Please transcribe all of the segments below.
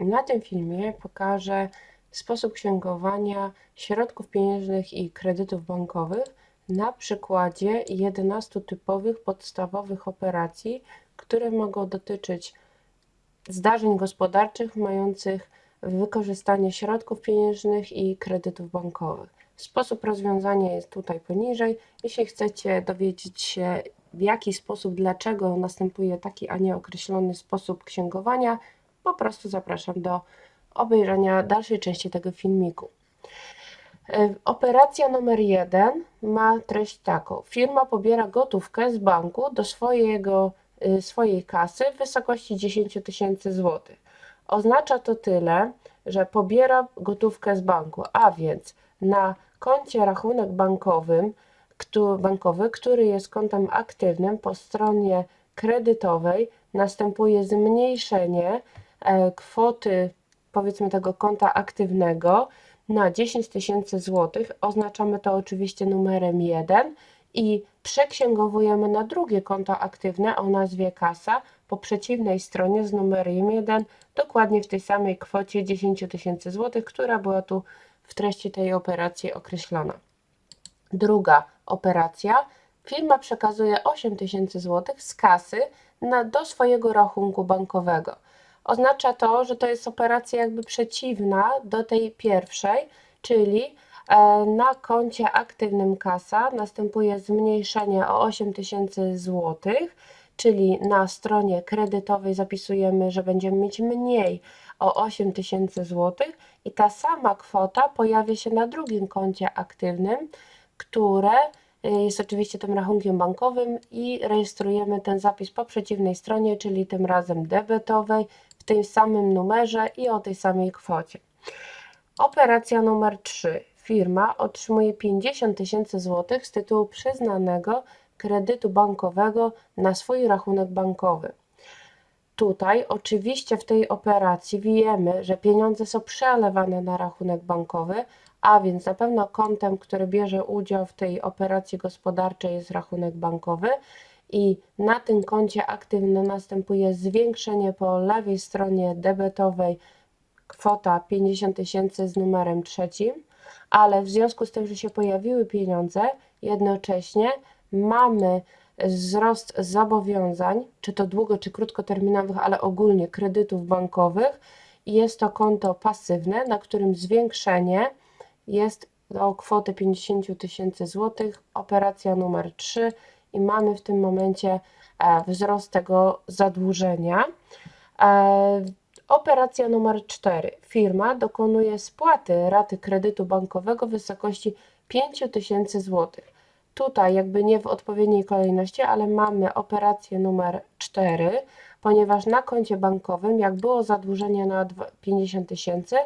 Na tym filmie pokażę sposób księgowania środków pieniężnych i kredytów bankowych na przykładzie 11 typowych podstawowych operacji, które mogą dotyczyć zdarzeń gospodarczych mających wykorzystanie środków pieniężnych i kredytów bankowych. Sposób rozwiązania jest tutaj poniżej. Jeśli chcecie dowiedzieć się, w jaki sposób, dlaczego następuje taki, a nie określony sposób księgowania, po prostu zapraszam do obejrzenia dalszej części tego filmiku. E, operacja numer jeden ma treść taką. Firma pobiera gotówkę z banku do swojego, e, swojej kasy w wysokości 10 tysięcy złotych. Oznacza to tyle, że pobiera gotówkę z banku, a więc na koncie rachunek bankowym, bankowy, który jest kontem aktywnym po stronie kredytowej następuje zmniejszenie kwoty powiedzmy tego konta aktywnego na 10 tysięcy złotych. Oznaczamy to oczywiście numerem 1 i przeksięgowujemy na drugie konto aktywne o nazwie kasa po przeciwnej stronie z numerem 1 dokładnie w tej samej kwocie 10 tysięcy złotych, która była tu w treści tej operacji określona. Druga operacja. Firma przekazuje 8 tysięcy złotych z kasy na, do swojego rachunku bankowego. Oznacza to, że to jest operacja jakby przeciwna do tej pierwszej, czyli e, na koncie aktywnym kasa następuje zmniejszenie o 8 tysięcy złotych, czyli na stronie kredytowej zapisujemy, że będziemy mieć mniej o 8 tysięcy złotych i ta sama kwota pojawia się na drugim koncie aktywnym, które y, jest oczywiście tym rachunkiem bankowym i rejestrujemy ten zapis po przeciwnej stronie, czyli tym razem debetowej, tym samym numerze i o tej samej kwocie. Operacja numer 3. Firma otrzymuje 50 tysięcy złotych z tytułu przyznanego kredytu bankowego na swój rachunek bankowy. Tutaj oczywiście w tej operacji wiemy, że pieniądze są przelewane na rachunek bankowy, a więc na pewno kontem, który bierze udział w tej operacji gospodarczej jest rachunek bankowy i na tym koncie aktywnym następuje zwiększenie po lewej stronie debetowej. Kwota 50 tysięcy z numerem trzecim, ale w związku z tym, że się pojawiły pieniądze, jednocześnie mamy wzrost zobowiązań, czy to długo, czy krótkoterminowych, ale ogólnie kredytów bankowych. Jest to konto pasywne, na którym zwiększenie jest o kwotę 50 tysięcy złotych, operacja numer 3 i mamy w tym momencie e, wzrost tego zadłużenia. E, operacja numer 4. Firma dokonuje spłaty raty kredytu bankowego w wysokości 5 tysięcy złotych. Tutaj jakby nie w odpowiedniej kolejności, ale mamy operację numer 4, ponieważ na koncie bankowym, jak było zadłużenie na 50 tysięcy,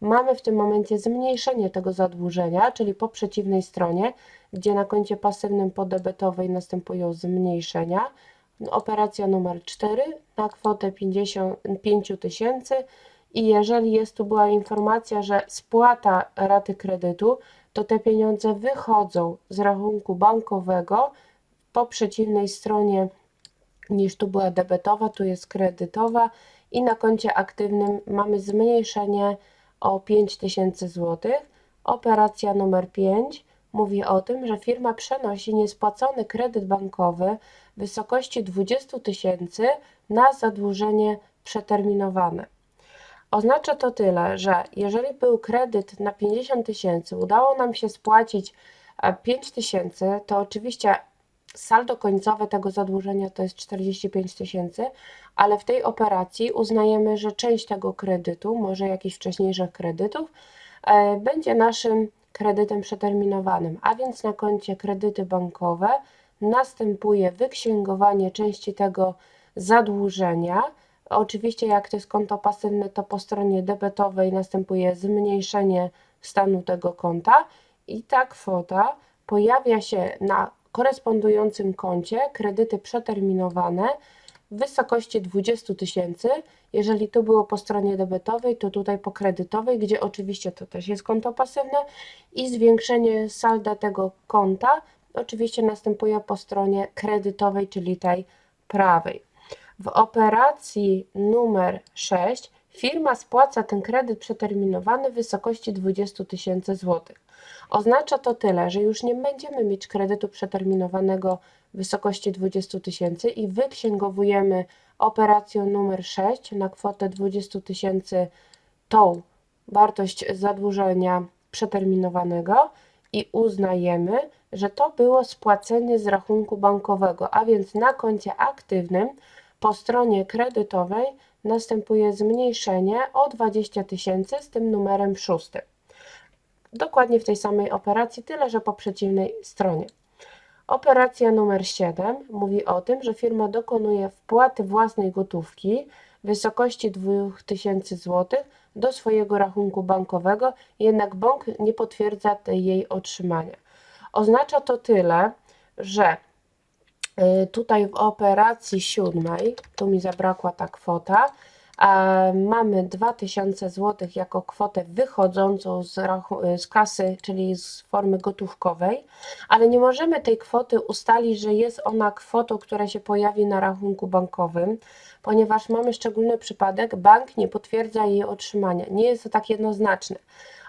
mamy w tym momencie zmniejszenie tego zadłużenia, czyli po przeciwnej stronie, gdzie na koncie pasywnym podebetowej następują zmniejszenia. Operacja numer 4 na kwotę 55 tysięcy i jeżeli jest tu była informacja, że spłata raty kredytu, to te pieniądze wychodzą z rachunku bankowego po przeciwnej stronie niż tu była debetowa, tu jest kredytowa i na koncie aktywnym mamy zmniejszenie o 5000 zł. Operacja numer 5 mówi o tym, że firma przenosi niespłacony kredyt bankowy w wysokości 20 tysięcy na zadłużenie przeterminowane. Oznacza to tyle, że jeżeli był kredyt na 50 tysięcy, udało nam się spłacić 5 e, tysięcy, to oczywiście saldo końcowe tego zadłużenia to jest 45 tysięcy, ale w tej operacji uznajemy, że część tego kredytu, może jakichś wcześniejszych kredytów, e, będzie naszym kredytem przeterminowanym, a więc na koncie kredyty bankowe następuje wyksięgowanie części tego zadłużenia. Oczywiście, jak to jest konto pasywne, to po stronie debetowej następuje zmniejszenie stanu tego konta i ta kwota pojawia się na korespondującym koncie kredyty przeterminowane w wysokości 20 tysięcy. Jeżeli to było po stronie debetowej, to tutaj po kredytowej, gdzie oczywiście to też jest konto pasywne i zwiększenie salda tego konta oczywiście następuje po stronie kredytowej, czyli tej prawej. W operacji numer 6 firma spłaca ten kredyt przeterminowany w wysokości 20 tysięcy złotych. Oznacza to tyle, że już nie będziemy mieć kredytu przeterminowanego w wysokości 20 tysięcy i wyksięgowujemy operację numer 6 na kwotę 20 tysięcy tą wartość zadłużenia przeterminowanego i uznajemy, że to było spłacenie z rachunku bankowego, a więc na koncie aktywnym po stronie kredytowej następuje zmniejszenie o 20 tysięcy z tym numerem szóstym. Dokładnie w tej samej operacji, tyle że po przeciwnej stronie. Operacja numer 7 mówi o tym, że firma dokonuje wpłaty własnej gotówki w wysokości 2000 zł do swojego rachunku bankowego, jednak bank nie potwierdza jej otrzymania. Oznacza to tyle, że tutaj w operacji siódmej, tu mi zabrakła ta kwota, mamy 2000 zł jako kwotę wychodzącą z, z kasy, czyli z formy gotówkowej, ale nie możemy tej kwoty ustalić, że jest ona kwotą, która się pojawi na rachunku bankowym, ponieważ mamy szczególny przypadek, bank nie potwierdza jej otrzymania. Nie jest to tak jednoznaczne.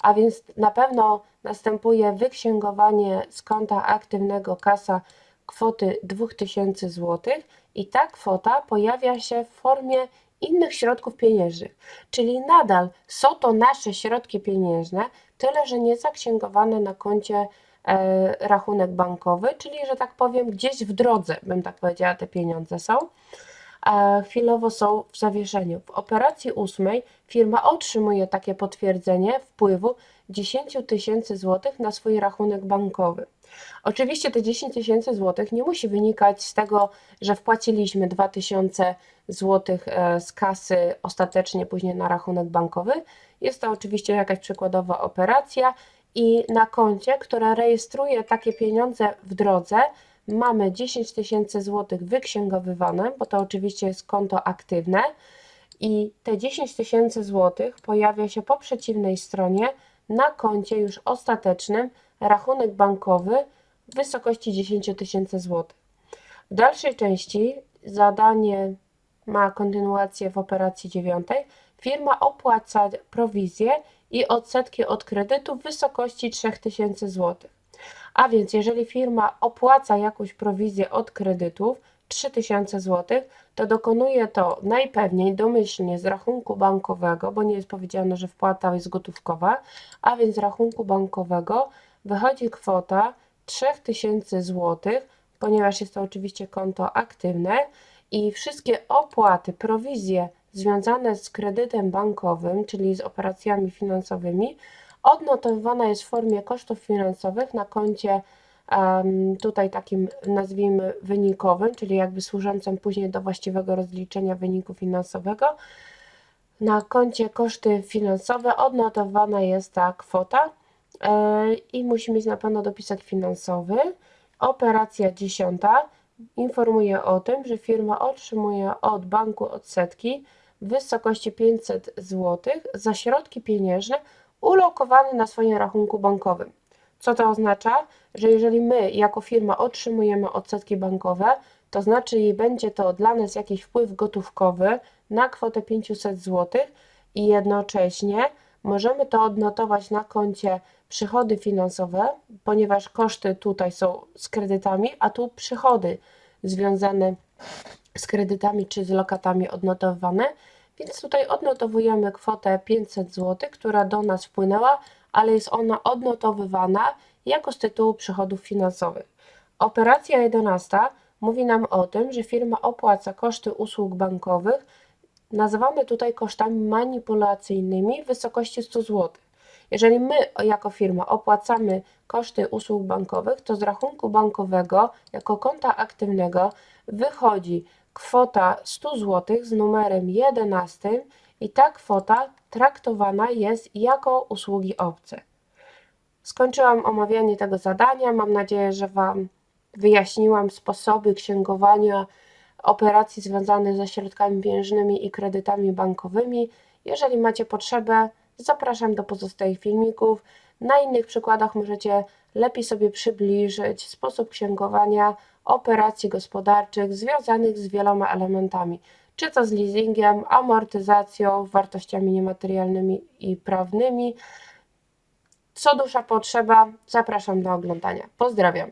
A więc na pewno następuje wyksięgowanie z konta aktywnego kasa kwoty 2000 zł i ta kwota pojawia się w formie innych środków pieniężnych, czyli nadal są to nasze środki pieniężne, tyle że nie zaksięgowane na koncie e, rachunek bankowy, czyli że tak powiem gdzieś w drodze, bym tak powiedziała, te pieniądze są. E, chwilowo są w zawieszeniu. W operacji ósmej firma otrzymuje takie potwierdzenie wpływu 10 tysięcy złotych na swój rachunek bankowy. Oczywiście te 10 tysięcy złotych nie musi wynikać z tego, że wpłaciliśmy 2000 złotych e, z kasy ostatecznie później na rachunek bankowy. Jest to oczywiście jakaś przykładowa operacja i na koncie, która rejestruje takie pieniądze w drodze, mamy 10 tysięcy złotych wyksięgowywane, bo to oczywiście jest konto aktywne i te 10 tysięcy złotych pojawia się po przeciwnej stronie na koncie już ostatecznym rachunek bankowy w wysokości 10 tysięcy złotych. W dalszej części zadanie ma kontynuację w operacji dziewiątej. Firma opłaca prowizję i odsetki od kredytu w wysokości 3000 zł. A więc jeżeli firma opłaca jakąś prowizję od kredytów 3000 zł, to dokonuje to najpewniej domyślnie z rachunku bankowego, bo nie jest powiedziane, że wpłata jest gotówkowa, a więc z rachunku bankowego wychodzi kwota 3000 zł, ponieważ jest to oczywiście konto aktywne i wszystkie opłaty, prowizje związane z kredytem bankowym, czyli z operacjami finansowymi, odnotowywana jest w formie kosztów finansowych na koncie tutaj takim nazwijmy wynikowym, czyli jakby służącym później do właściwego rozliczenia wyniku finansowego. Na koncie koszty finansowe odnotowana jest ta kwota i musi mieć na pewno dopisek finansowy. Operacja dziesiąta informuje o tym, że firma otrzymuje od banku odsetki w wysokości 500 zł za środki pieniężne ulokowane na swoim rachunku bankowym. Co to oznacza? Że jeżeli my jako firma otrzymujemy odsetki bankowe, to znaczy i będzie to dla nas jakiś wpływ gotówkowy na kwotę 500 zł i jednocześnie możemy to odnotować na koncie przychody finansowe, ponieważ koszty tutaj są z kredytami, a tu przychody związane z kredytami czy z lokatami odnotowane, więc tutaj odnotowujemy kwotę 500 zł, która do nas wpłynęła, ale jest ona odnotowywana jako z tytułu przychodów finansowych. Operacja 11 mówi nam o tym, że firma opłaca koszty usług bankowych, nazywane tutaj kosztami manipulacyjnymi w wysokości 100 zł. Jeżeli my jako firma opłacamy koszty usług bankowych, to z rachunku bankowego jako konta aktywnego wychodzi kwota 100 zł z numerem 11 i ta kwota traktowana jest jako usługi obce. Skończyłam omawianie tego zadania. Mam nadzieję, że Wam wyjaśniłam sposoby księgowania operacji związanych ze środkami pieniężnymi i kredytami bankowymi. Jeżeli macie potrzebę, zapraszam do pozostałych filmików. Na innych przykładach możecie lepiej sobie przybliżyć sposób księgowania operacji gospodarczych związanych z wieloma elementami, czy to z leasingiem, amortyzacją, wartościami niematerialnymi i prawnymi. Co dusza potrzeba, zapraszam do oglądania. Pozdrawiam.